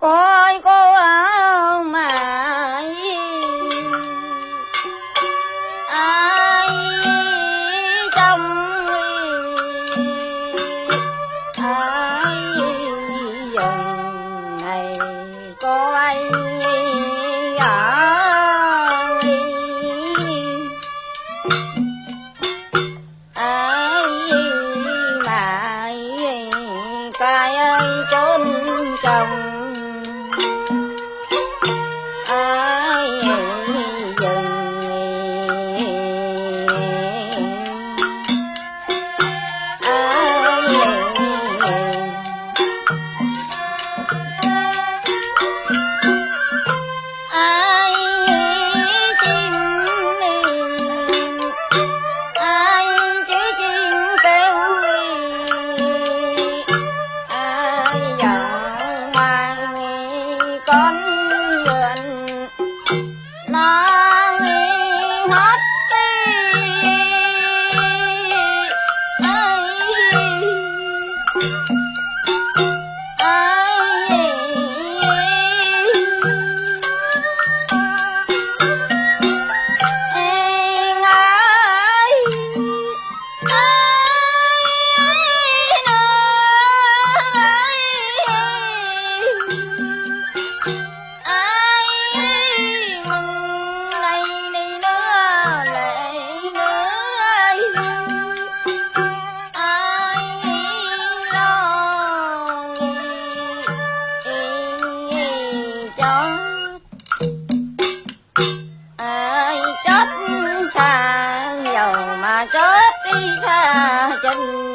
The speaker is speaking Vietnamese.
coi cô ở mà ai trong ai dòng này có ai cây xa chân